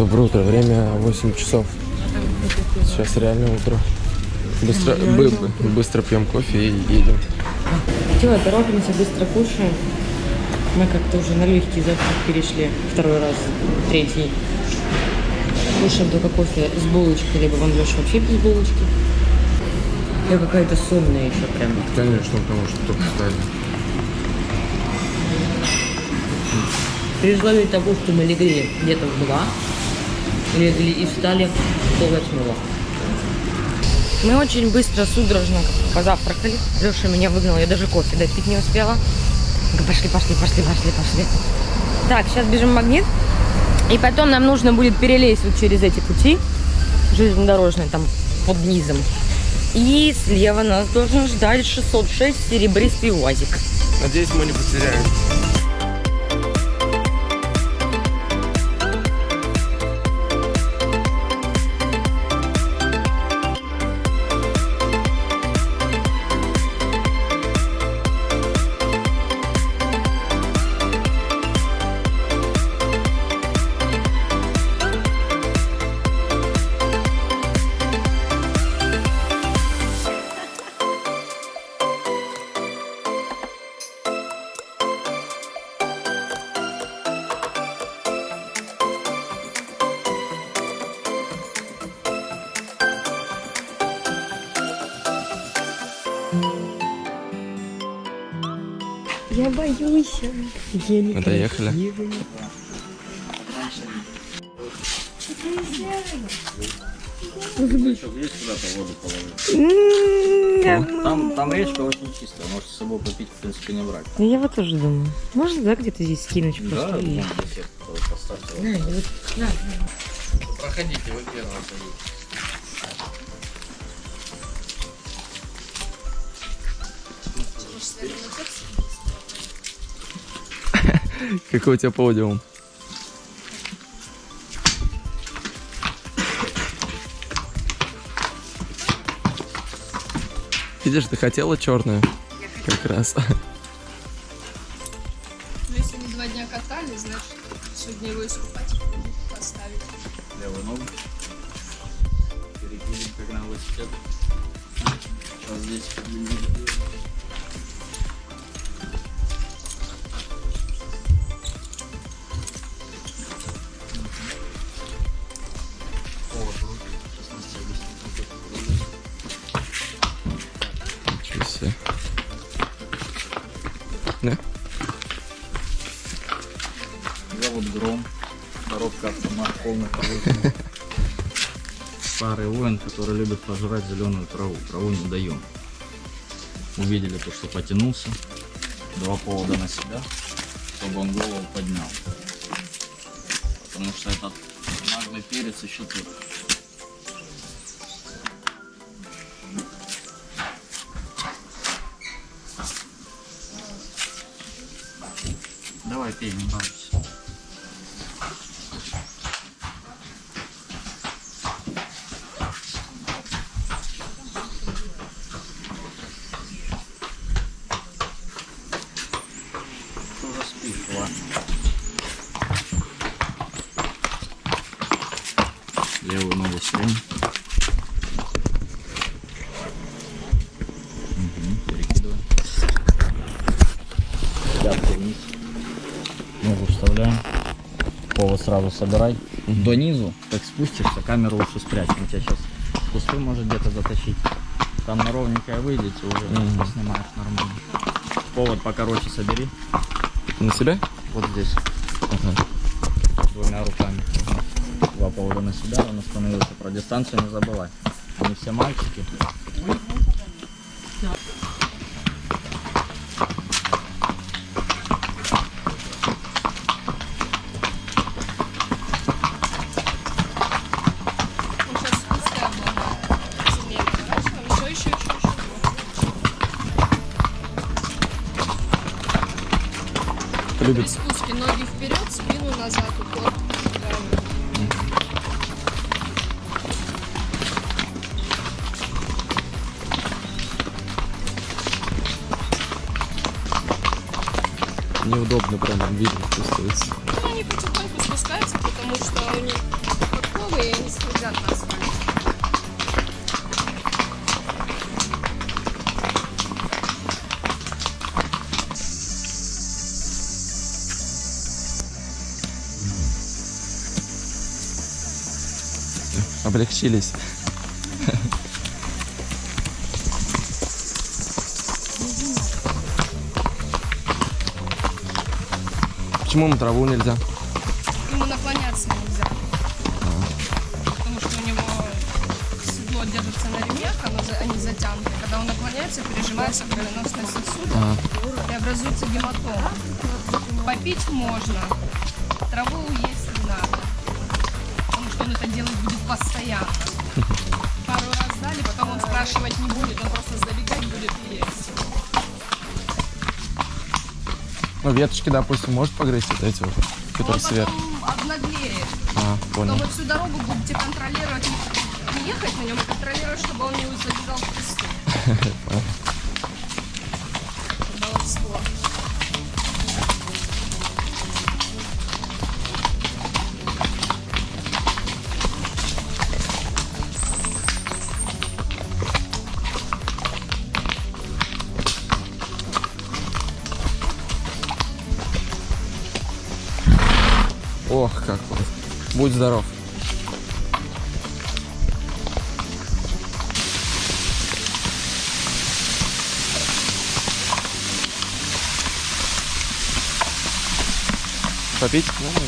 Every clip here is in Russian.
Доброе утро, время 8 часов. Сейчас реально утро. Быстро, бы- бы- быстро пьем кофе и едем. Все, торопимся, быстро кушаем. Мы как-то уже на легкий завтрак перешли. Второй раз, третий. Кушаем только кофе с булочкой, либо вон Леша вообще без булочки. Я какая-то сонная еще прям. Конечно, потому что только встали. При условии того, что мы легли где-то в два, легли и встали в пол восьмого. Мы очень быстро, судорожно позавтракали. Леша меня выгнал, я даже кофе допить не успела. Пошли, пошли, пошли, пошли, пошли. Так, сейчас бежим в магнит. И потом нам нужно будет перелезть вот через эти пути железнодорожные, там под низом. И слева нас должен ждать 606 серебристый УАЗик. Надеюсь, мы не потеряем. Не Мы доехали. Там, там речка очень чистая, можете с собой попить, в принципе, не брать. Ну, я вот тоже думаю. Можно, да, где-то здесь скинуть Да, просто? и- вон беседку тоже поставьте. На, и вот- на. Проходите, вы первым Какой у тебя подиум? Видишь, ты хотела черную? Как раз. Повышенный. Старый воин, который любит пожрать зеленую траву. Траву не даем. Увидели то, что потянулся. Два повода на себя, чтобы он голову поднял. Потому что этот наглый перец еще тут. Давай пей, не балуйся. Сразу собирай. До низу, как спустишься, камеру лучше спрячь. Он тебя сейчас в кусты может где-то затащить. Там на ровненькое выйдете, уже снимаешь нормально. Повод покороче собери. На себя? Вот здесь. Двумя руками. Два повода на себя, он остановился. Про дистанцию не забывай. Они все мальчики. Любит. спуске ноги вперед, спину назад, упор. Неудобно прям видно чувствуется. Облегчились. Почему ему траву нельзя? Ему наклоняться нельзя. Потому что у него седло держится на ремнях, оно они затянуты. Когда он наклоняется, пережимается кровеносный сосуд А, и образуется гематома. Попить можно, траву есть не надо. Потому что он это делать будет постоянно. Пару раз дали, потом он спрашивать не будет, он просто забегать будет и есть. ну, веточки, допустим, может погрызть вот эти вот, Он которые сверху. потом обнаглеет. А, понял. Потом вы всю дорогу будете контролировать, не ехать на нем, а контролировать, чтобы он не забежал в песок. Будь здоров. Попить? Ну,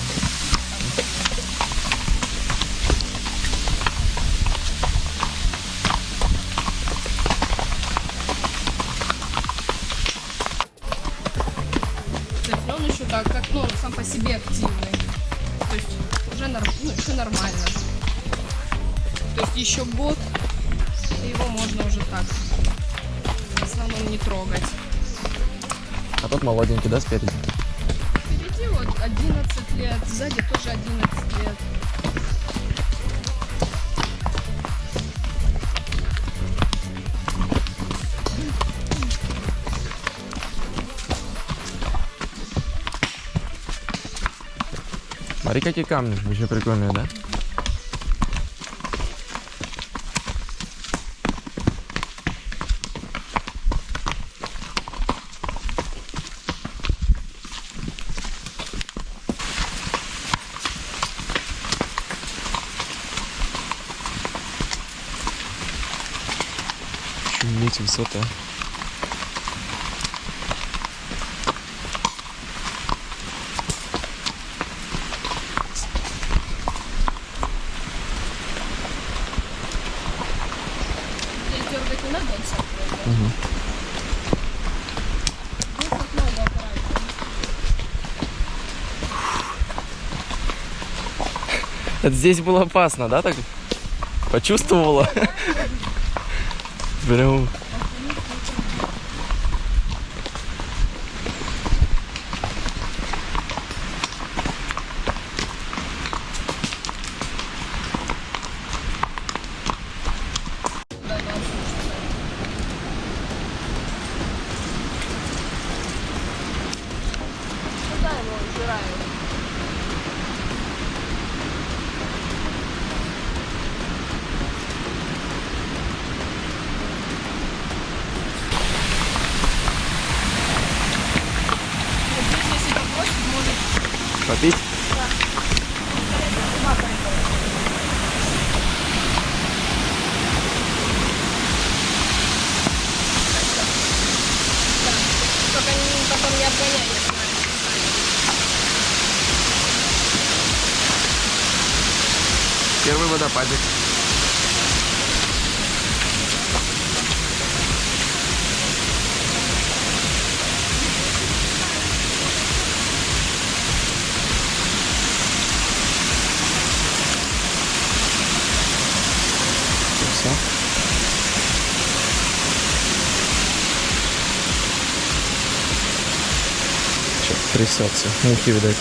уже норм, ну, еще нормально. То есть еще год, и его можно уже так в основном не трогать. а тот молоденький, да, спереди? Впереди вот 11 лет, сзади тоже 11 лет. Смотри, какие камни, очень прикольные, да? Шуметь высота. Здесь дергать не надо, он аккуратнее. Это здесь было опасно, да, так? Почувствовала? Прям... Да, да, слушай. Куда его убирают? Вот здесь, если попросит, может Попить? Только не- потом не обгоняй, если Первый водопадик. Все. Что, трясется. Мухи, видать.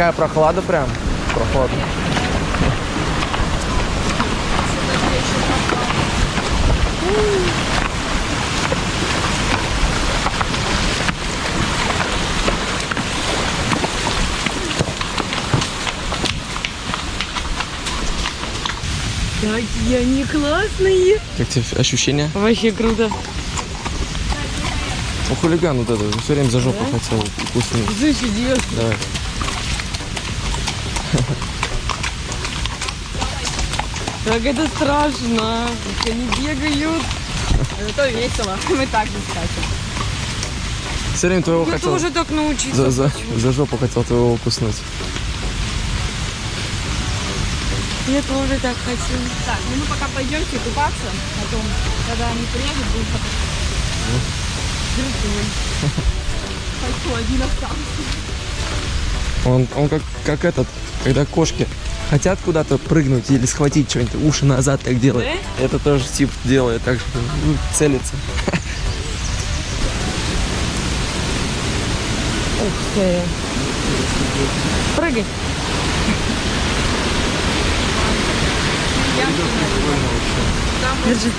Такая прохлада прям. Прохладно. Какие они классные. Как тебе ощущения? Вообще круто. Ну, хулиган вот этот, все время за жопу хотел вкусный. Слышь, идешь. Давай. Как это страшно. Как они бегают. Зато весело. Мы так не скачем. Все время твоего Я хотел. тоже так научиться. За, за, за жопу хотел твоего укуснуть. Я тоже так хочу. Так, ну мы пока пойдемте купаться, потом, когда они приедут, будем Пойду один остался. Он, он как, как этот, когда кошки хотят куда-то прыгнуть или схватить что-нибудь, уши назад так делает. Это тоже тип делает, так что ну, целится. Ух ты. Прыгай. Держи.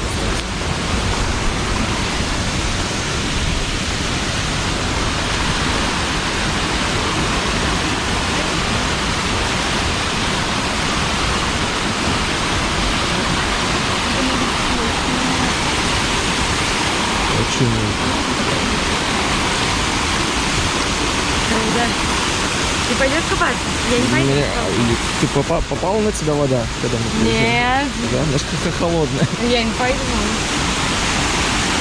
Очень Да. Ты пойдешь купаться? Я не пойду. А, Ты попа- попала на тебя вода, когда мы приезжали? Нет, Да, немножко холодная. я не пойду.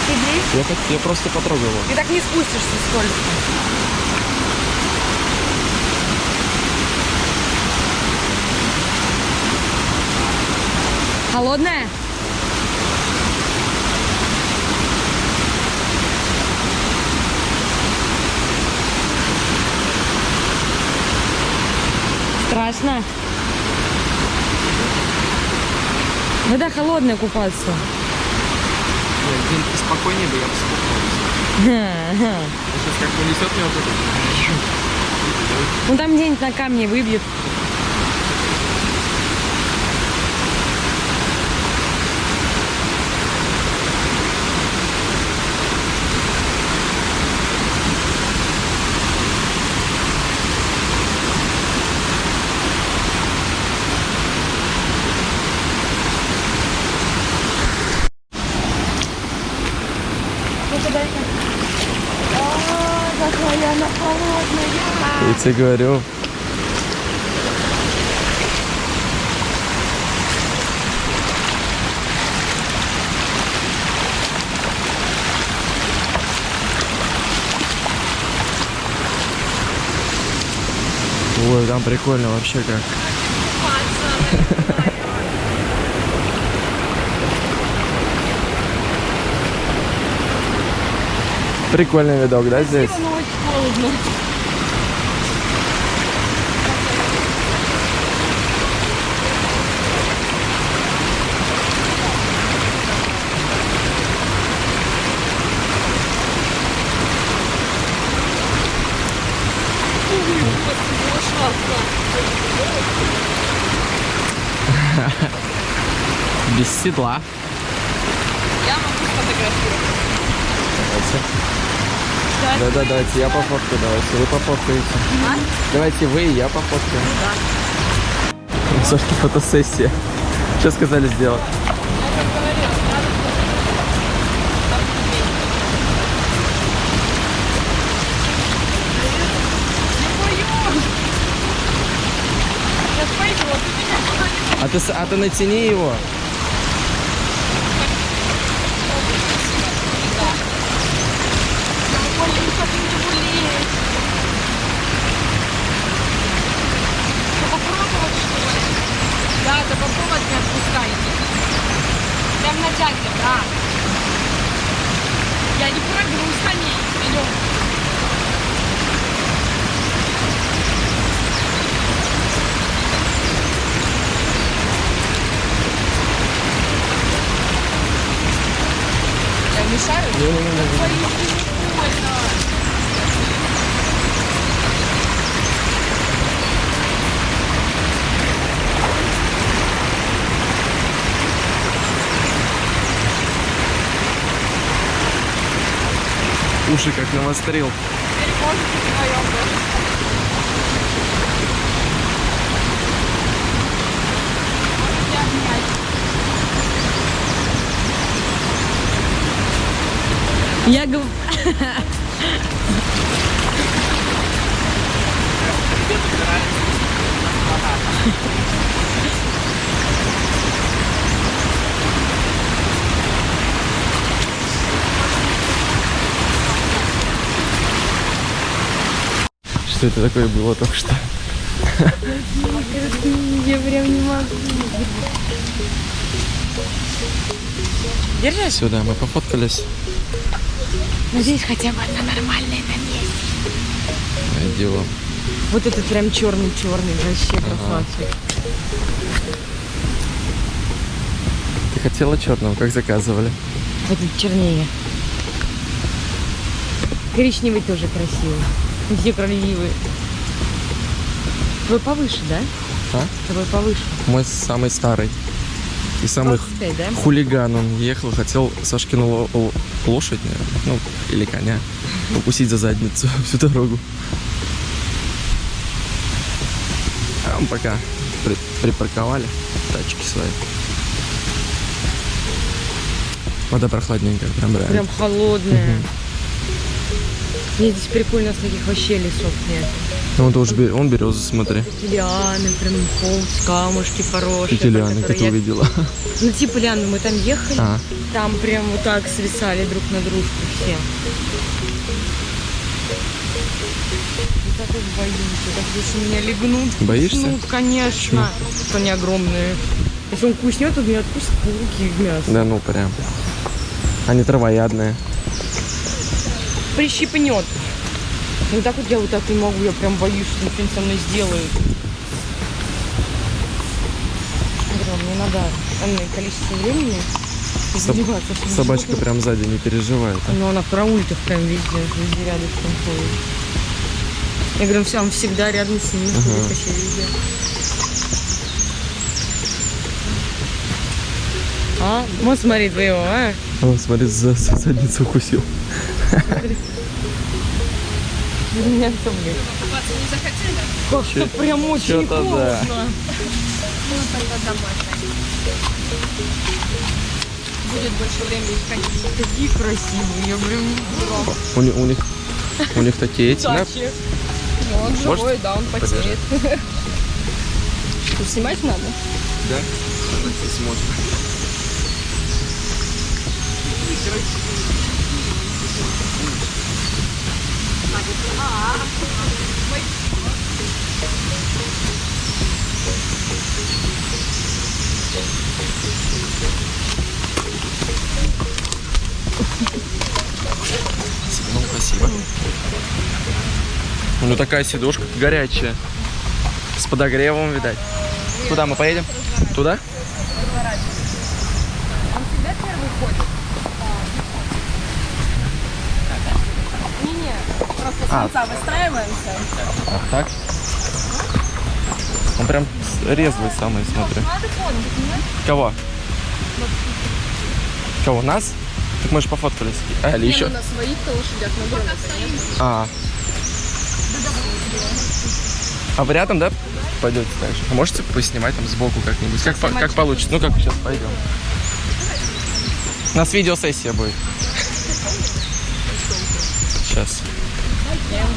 Ты здесь? Я, так, я просто потрогал его. Ты так не спустишься сколько. Холодная? Страшно? Вода холодная купаться. Спокойнее бы я бы Сейчас как понесет меня вот это. Ну там где-нибудь на камне выбьет. Я тебе говорю. Ой, там прикольно вообще как. Прикольный видок, да, здесь? Ну, очень холодно. Без седла. Я могу сфотографировать. Да-да, давайте я пофоткаю, давайте вы пофоткаете. Давайте вы и я пофоткаю. Да. Сашки фотосессия. Что сказали сделать? Сейчас пойду, ты меня куда-нибудь А ты, с- а ты натяни его. Ой, я не хочу не болеть. Что, попробовать, что ли? Да, да попробовать не отпускайте. Прям натягивай, да. Я не прыгну с коней. Идем. Я мешаю? Твои прикольно. Уши как навострил. Теперь можете вдвоем даже. Можете обнять. Я говорю... Что это такое было только что? Я прям не могу. Держишь? Сюда мы пофоткались. Ну здесь хотя бы одна нормальная на месте. Найдем. Вот этот прям черный-черный, вообще красавчик. Ты хотела черного, как заказывали? Вот этот чернее. Коричневый тоже красивый. Все красивые. Твой повыше, да? А? Твой повыше. Мой самый старый. И самый 25, да? хулиган. Он ехал, хотел Сашкину лошадь, наверное, ну, или коня, укусить за задницу всю дорогу. А мы пока при- припарковали тачки свои. Вода прохладненькая, прям реально. Прям холодная. Мне здесь прикольно с таких вообще лесов нет. Ну, он тоже бе- он березы, смотри. Лианы, прям холст, камушки поросшие. Эти лианы, как ты я- увидела. Ну, типа лианы, мы там ехали, А, там прям вот так свисали друг на дружку все. Я так их боюсь, так если меня легнут. Боишься? Ну, конечно. Что они огромные. Если он куснет, он меня откусит руки в мясо. да ну прям. Они травоядные. Прищипнет. Ну так вот я вот так не могу, я прям боюсь, что он что-нибудь со мной. Говорю, мне надо энное количество времени заниматься. чтобы Собачка прям сзади не переживает. Ну, она в караультах прям везде, везде рядышком ходит. Я говорю, все, он всегда рядом с ними ходит вообще везде. А? Вот смотри твоего, а? Он, смотри, за, за задницу укусил. Меня что, блин? Купаться не захотели? Как-то прям очень холодно. да. Ну, тогда домой. Будет больше времени ходить. Такие красивые, я прям У, них- у них, у них такие эти, да? Ну, он Может, живой, да, он потеет. Снимать надо? Да? Здесь можно. Ну, спасибо. Ну, такая сидушка горячая. С подогревом, видать. Куда мы поедем? Туда? Он всегда первый ходит. Не-не, А. выстраиваемся. А, так? Он прям резвый самый, смотри. Фоном, понимаешь? Кого? Кого, нас? Так мы же пофоткались. А, или еще? Ну на своих-то лошадях на Пока стоим. А. А вы рядом, да, пойдете же? А можете поснимать там сбоку как-нибудь? Как, по- как получится? Ну, как сейчас пойдем. У нас видеосессия будет. Сейчас.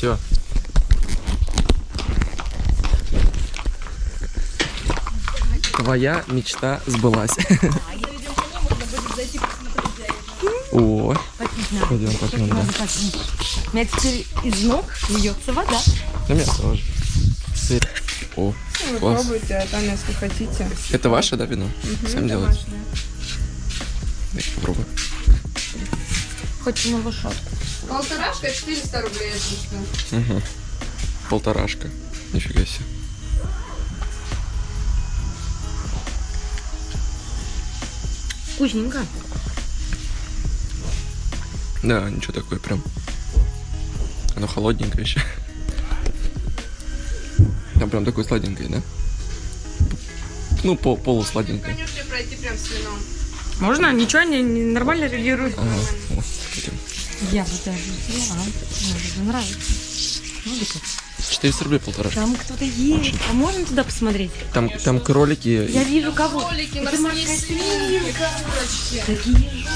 все. Твоя мечта сбылась. О, пойдем попьем, да. У меня теперь из ног льется вода. На меня тоже. Сыр. О, ну, Вы класс. пробуйте, а там, если хотите. Это ваше, да, вино? Угу, Сам делаешь. Ваше, да. Попробуй. Хоть на лошадку. Полторашка 400 рублей, если что. Угу. Полторашка. Нифига себе. Вкусненько. Да, ничего такое прям. Оно холодненькое еще. Там прям такое сладенькое, да? Ну, пол полусладенькое. Можете пройти прям с вином. Можно? Ничего, не, не нормально реагирует. Ага. Я бы даже взяла. Мне даже нравится. Ну, как. 400 рублей полторашка. Там кто-то есть. А можно туда посмотреть? Там, там кролики. Я вижу кого. Кролики, Это морские морская свинки. Такие же.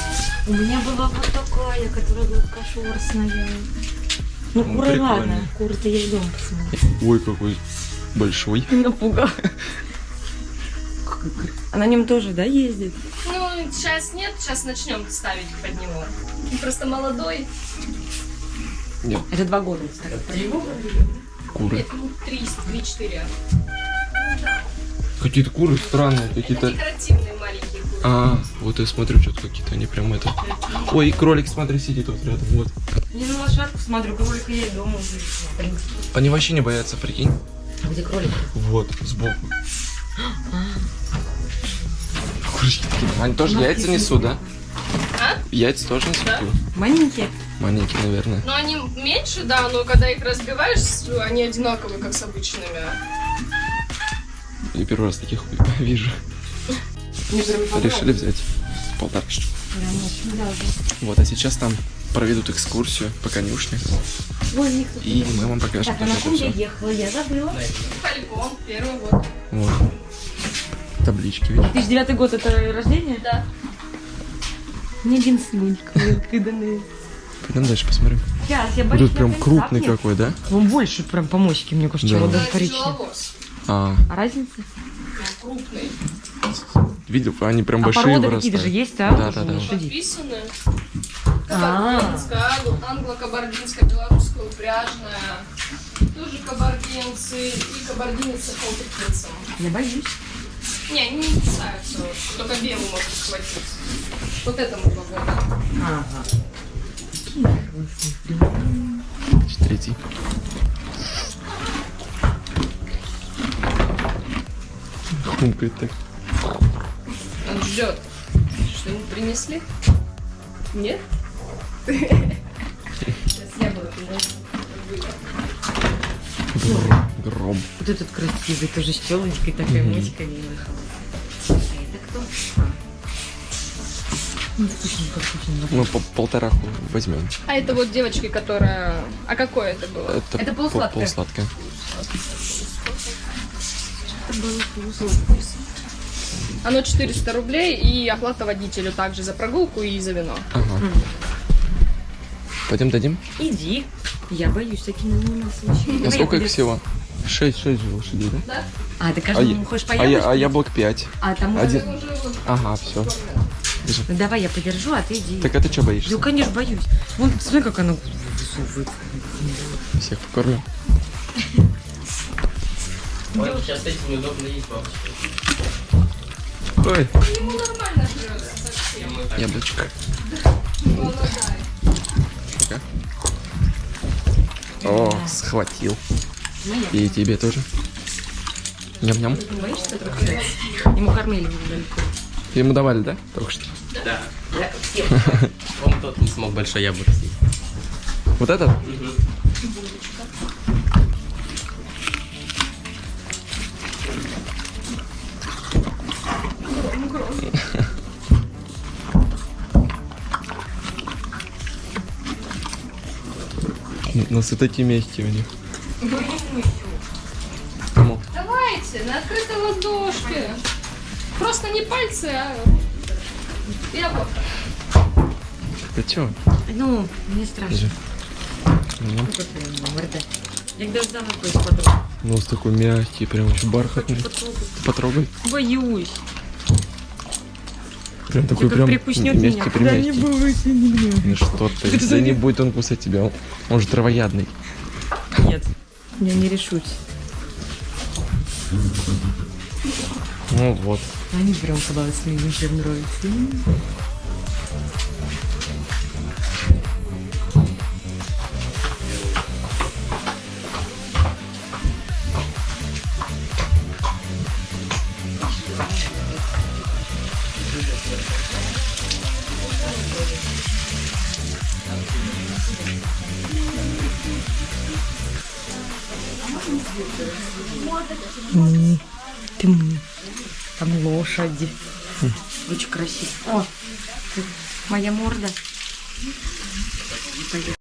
У меня была вот такая, которая была кошерстная. Ну, Ну, куры ладно. Куры-то я идем посмотреть. Ой, какой большой. Напугал. А на нем тоже, да, ездит? Ну, сейчас нет, сейчас начнем ставить под него. Он просто молодой. Нет, Это два года, кстати. куры. Нет, ну, три, три-четыре. Какие-то куры странные, какие-то... Декоративные маленькие куры. А, вот я смотрю, что-то какие-то они прям это... Ой, и кролик, смотри, сидит вот рядом, вот. Я на лошадку смотрю, кролика я и дома увижу. Они вообще не боятся, прикинь. А Где кролик? Вот, сбоку. Курочки. Они тоже яйца несут, да? А? Яйца тоже несут? Да. Маленькие. Маленькие, наверное. Но они меньше, да, но когда их разбиваешь, они одинаковые, как с обычными. Я первый раз таких вижу. Решили взять полторашечку. Вот, а сейчас там проведут экскурсию по конюшне. Ой. И мы вам покажем, Так, а на ком я ехала? Я забыла. Фалькон, первый год. Вот. Таблички, видишь? 2009 год это рождение? Да. Мне один когда мы... Пойдем дальше посмотрим. Сейчас, я боюсь, тут прям на крупный концах какой, да? нет. Он больше прям по моське, мне кажется, Да. чем Да, даже коричневый. А, А разница? Крупный. видел, они прям А большие породы какие-то же есть, а? Да, да, да. лошадей? Подписаны. А. Кабардинская, англо- англо-кабардинская, белорусская, упряжная. Тоже кабардинцы и кабардинец с охотникинцем. Я боюсь. Не, они не кусаются, только белый может схватить. Вот этому два года. Ага. Третий. Хумкает так. Он ждет. Что-нибудь принесли? Нет? Сейчас я буду приносить. Гром. Вот этот красивый, тоже с челочкой, такая моська милая. А это кто? А. Ну, вкусненько, вкусненько. Мы по полтораху возьмем. А это вот девочки, которая... А какое это было? Это, Это пол- полусладкое. полусладкое. Оно 400 рублей и оплата водителю также за прогулку и за вино. Ага. Пойдем дадим? Иди. Я боюсь, такими не нас. А сколько их всего? Шесть, шесть же лошадей, да? А, ты А, каждому я- хочешь а, я- яблочку? а яблок пять. А там Один. Уже Ага, все. Ну, давай я подержу, а ты иди. Так а ты что боишься? Ну, конечно, боюсь. Вон, смотри, как она высовывает. Всех покормим. Сейчас этим неудобно есть, Ой, ему нормально живется совсем. яблочко. О, схватил. Ну. И тебе тоже. Ням-ням. Ему кормили недалеко. Ему давали, да? Только что. Да. Он тот не смог большой яблоко съесть. Вот этот? Ну, с такие мягкие у них. Кому? Давайте, на открытой ладошке. Просто не пальцы, а яблоко. Ты чё? Ну, мне страшно. Держи. Ну, Ну, как я, морда. Я когда ждала, какой подруг. Нос такой мягкий, прям очень бархатный. Потрогай. Боюсь. Прям такой как прям прикуснет меня. мягкий, примягкий. Ну что ты, да не будет он кусать тебя, он, он же травоядный. Нет, я не решусь. Ну вот. Они прям классные, мне всем Лошади. Очень красиво. О, моя морда.